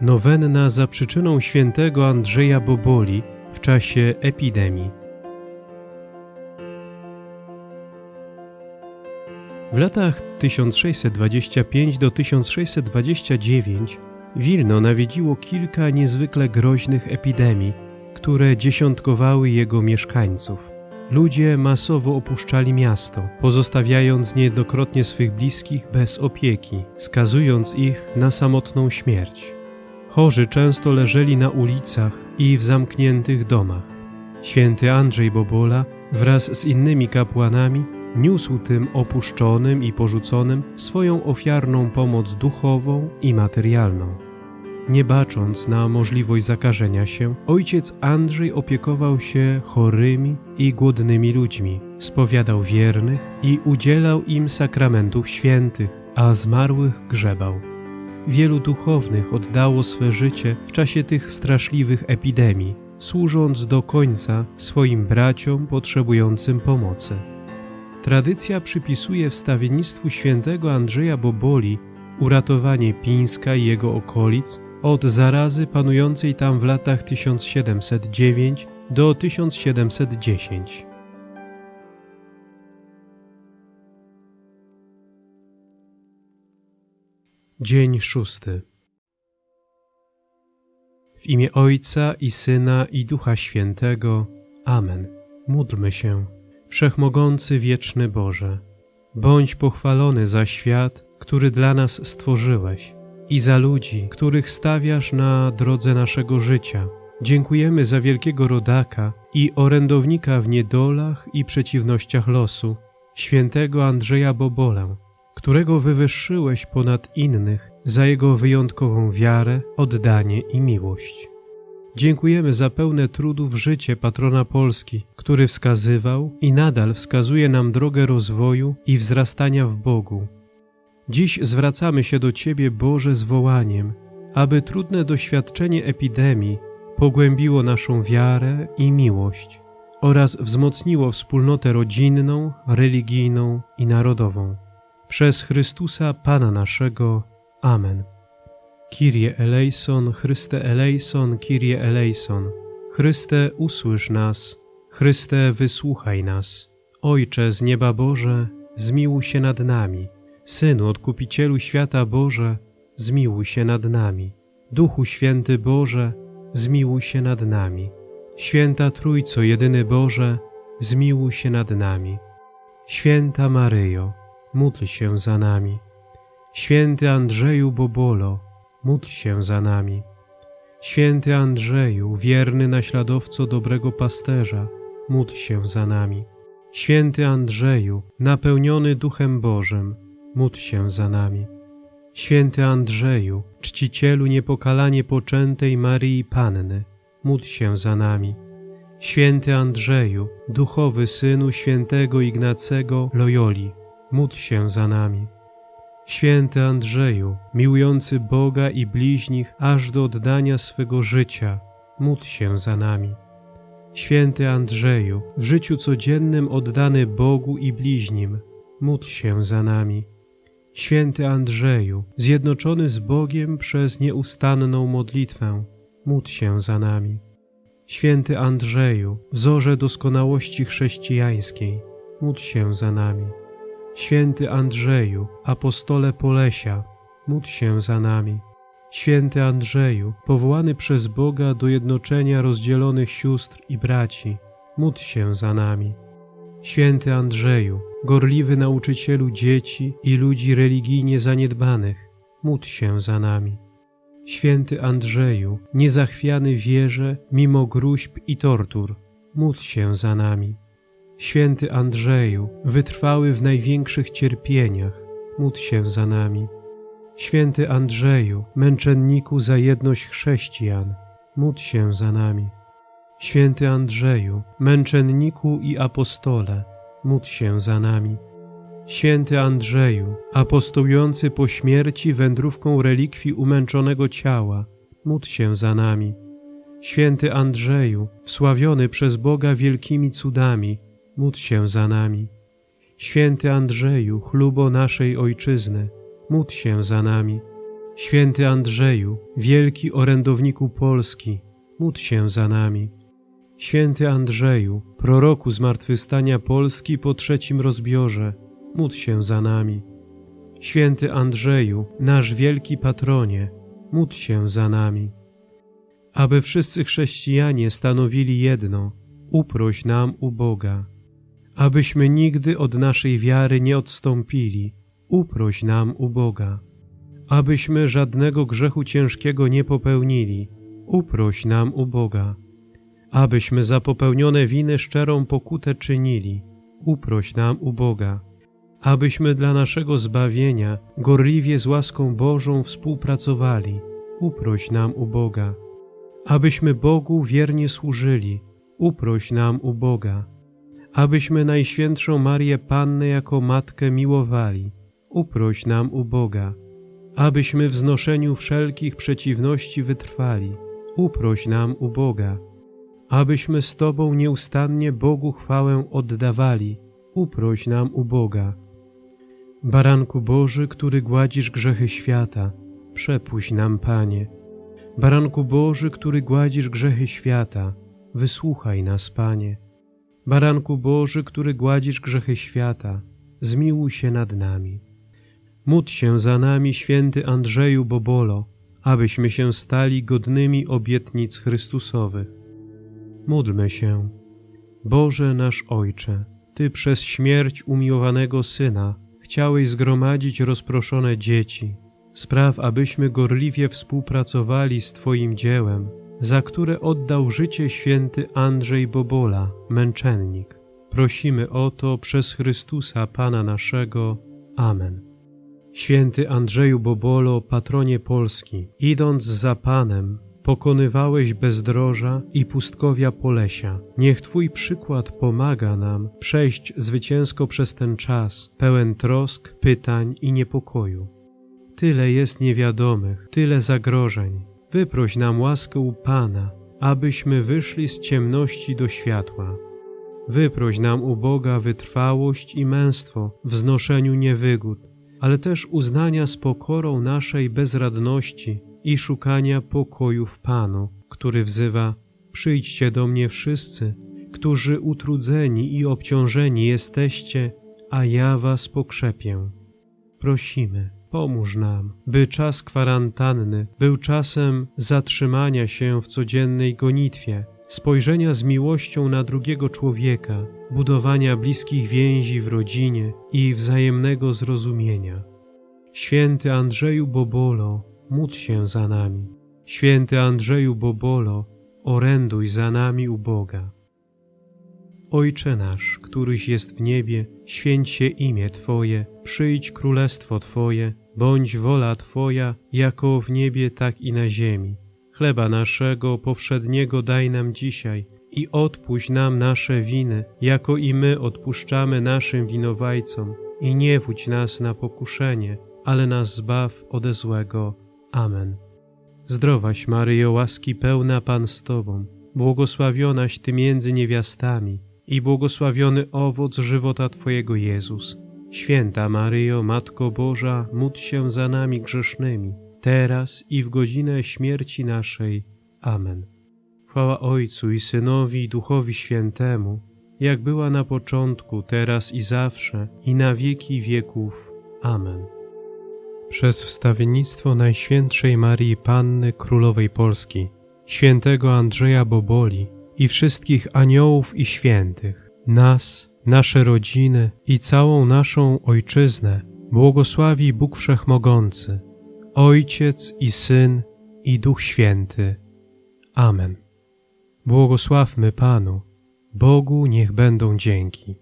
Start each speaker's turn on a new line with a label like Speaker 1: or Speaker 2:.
Speaker 1: Nowenna za przyczyną świętego Andrzeja Boboli w czasie epidemii. W latach 1625 do 1629 Wilno nawiedziło kilka niezwykle groźnych epidemii, które dziesiątkowały jego mieszkańców. Ludzie masowo opuszczali miasto, pozostawiając niejednokrotnie swych bliskich bez opieki, skazując ich na samotną śmierć. Chorzy często leżeli na ulicach i w zamkniętych domach. Święty Andrzej Bobola wraz z innymi kapłanami niósł tym opuszczonym i porzuconym swoją ofiarną pomoc duchową i materialną. Nie bacząc na możliwość zakażenia się, ojciec Andrzej opiekował się chorymi i głodnymi ludźmi, spowiadał wiernych i udzielał im sakramentów świętych, a zmarłych grzebał. Wielu duchownych oddało swe życie w czasie tych straszliwych epidemii, służąc do końca swoim braciom potrzebującym pomocy. Tradycja przypisuje wstawiennictwu świętego Andrzeja Boboli uratowanie Pińska i jego okolic od zarazy panującej tam w latach 1709 do 1710. Dzień szósty. W imię Ojca i Syna i Ducha Świętego. Amen. Módlmy się. Wszechmogący wieczny Boże, bądź pochwalony za świat, który dla nas stworzyłeś i za ludzi, których stawiasz na drodze naszego życia. Dziękujemy za wielkiego rodaka i orędownika w niedolach i przeciwnościach losu, świętego Andrzeja Bobolę, którego wywyższyłeś ponad innych za jego wyjątkową wiarę, oddanie i miłość. Dziękujemy za pełne trudów życie patrona Polski, który wskazywał i nadal wskazuje nam drogę rozwoju i wzrastania w Bogu. Dziś zwracamy się do Ciebie, Boże, z wołaniem, aby trudne doświadczenie epidemii pogłębiło naszą wiarę i miłość oraz wzmocniło wspólnotę rodzinną, religijną i narodową. Przez Chrystusa Pana naszego. Amen. Kyrie eleison, Chryste eleison, Kyrie eleison. Chryste, usłysz nas. Chryste, wysłuchaj nas. Ojcze z nieba Boże, zmiłuj się nad nami. Synu, Odkupicielu świata Boże, zmiłuj się nad nami. Duchu Święty Boże, zmiłuj się nad nami. Święta Trójco, jedyny Boże, zmiłuj się nad nami. Święta Maryjo, módl się za nami. Święty Andrzeju Bobolo, módl się za nami. Święty Andrzeju, wierny naśladowco dobrego pasterza, módl się za nami. Święty Andrzeju, napełniony Duchem Bożym, módl się za nami. Święty Andrzeju, czcicielu niepokalanie poczętej Maryi Panny, módl się za nami. Święty Andrzeju, duchowy synu świętego Ignacego Loyoli, módl się za nami. Święty Andrzeju, miłujący Boga i bliźnich aż do oddania swego życia, módl się za nami. Święty Andrzeju, w życiu codziennym oddany Bogu i bliźnim, módl się za nami. Święty Andrzeju, zjednoczony z Bogiem przez nieustanną modlitwę, módl się za nami. Święty Andrzeju, wzorze doskonałości chrześcijańskiej, módl się za nami. Święty Andrzeju, apostole Polesia, módl się za nami. Święty Andrzeju, powołany przez Boga do jednoczenia rozdzielonych sióstr i braci, módl się za nami. Święty Andrzeju, gorliwy nauczycielu dzieci i ludzi religijnie zaniedbanych, módl się za nami. Święty Andrzeju, niezachwiany wierze mimo gruźb i tortur, módl się za nami. Święty Andrzeju, wytrwały w największych cierpieniach, módl się za nami. Święty Andrzeju, męczenniku za jedność chrześcijan, módl się za nami. Święty Andrzeju, męczenniku i apostole, módl się za nami. Święty Andrzeju, apostołujący po śmierci wędrówką relikwii umęczonego ciała, módl się za nami. Święty Andrzeju, wsławiony przez Boga wielkimi cudami, módl się za nami. Święty Andrzeju, chlubo naszej Ojczyzny, módl się za nami. Święty Andrzeju, wielki orędowniku Polski, módl się za nami. Święty Andrzeju, proroku zmartwychwstania Polski po trzecim rozbiorze, módl się za nami. Święty Andrzeju, nasz wielki patronie, módl się za nami. Aby wszyscy chrześcijanie stanowili jedno, uproś nam u Boga. Abyśmy nigdy od naszej wiary nie odstąpili, uproś nam u Boga. Abyśmy żadnego grzechu ciężkiego nie popełnili, uproś nam u Boga. Abyśmy za popełnione winy szczerą pokutę czynili, uproś nam u Boga. Abyśmy dla naszego zbawienia gorliwie z łaską Bożą współpracowali, uproś nam u Boga. Abyśmy Bogu wiernie służyli, uproś nam u Boga. Abyśmy Najświętszą Marię Pannę jako Matkę miłowali, uproś nam u Boga. Abyśmy w znoszeniu wszelkich przeciwności wytrwali, uproś nam u Boga. Abyśmy z Tobą nieustannie Bogu chwałę oddawali, uproś nam u Boga. Baranku Boży, który gładzisz grzechy świata, przepuść nam, Panie. Baranku Boży, który gładzisz grzechy świata, wysłuchaj nas, Panie. Baranku Boży, który gładzisz grzechy świata, zmiłuj się nad nami. Módl się za nami, święty Andrzeju Bobolo, abyśmy się stali godnymi obietnic Chrystusowych. Módlmy się. Boże nasz Ojcze, Ty przez śmierć umiłowanego Syna chciałeś zgromadzić rozproszone dzieci. Spraw, abyśmy gorliwie współpracowali z Twoim dziełem, za które oddał życie święty Andrzej Bobola, męczennik. Prosimy o to przez Chrystusa Pana naszego. Amen. Święty Andrzeju Bobolo, patronie Polski, idąc za Panem, pokonywałeś bezdroża i pustkowia Polesia. Niech Twój przykład pomaga nam przejść zwycięsko przez ten czas, pełen trosk, pytań i niepokoju. Tyle jest niewiadomych, tyle zagrożeń. Wyproś nam łaskę u Pana, abyśmy wyszli z ciemności do światła. Wyproś nam u Boga wytrwałość i męstwo w znoszeniu niewygód, ale też uznania z pokorą naszej bezradności i szukania pokoju w Panu, który wzywa: Przyjdźcie do mnie wszyscy, którzy utrudzeni i obciążeni jesteście, a ja was pokrzepię. Prosimy, pomóż nam, by czas kwarantanny był czasem zatrzymania się w codziennej gonitwie, spojrzenia z miłością na drugiego człowieka, budowania bliskich więzi w rodzinie i wzajemnego zrozumienia. Święty Andrzeju Bobolo, módl się za nami. Święty Andrzeju Bobolo, oręduj za nami u Boga. Ojcze nasz, któryś jest w niebie, święć się imię Twoje, przyjdź królestwo Twoje, bądź wola Twoja, jako w niebie, tak i na ziemi. Chleba naszego powszedniego daj nam dzisiaj i odpuść nam nasze winy, jako i my odpuszczamy naszym winowajcom. I nie wódź nas na pokuszenie, ale nas zbaw ode złego. Amen. Zdrowaś Maryjo, łaski pełna Pan z Tobą, błogosławionaś Ty między niewiastami i błogosławiony owoc żywota Twojego Jezus. Święta Maryjo, Matko Boża, módl się za nami grzesznymi, teraz i w godzinę śmierci naszej. Amen. Chwała Ojcu i Synowi i Duchowi Świętemu, jak była na początku, teraz i zawsze, i na wieki wieków. Amen. Przez wstawiennictwo Najświętszej Marii Panny Królowej Polski, świętego Andrzeja Boboli i wszystkich aniołów i świętych, nas, nasze rodziny i całą naszą Ojczyznę błogosławi Bóg Wszechmogący, Ojciec i Syn i Duch Święty. Amen. Błogosławmy Panu, Bogu niech będą dzięki.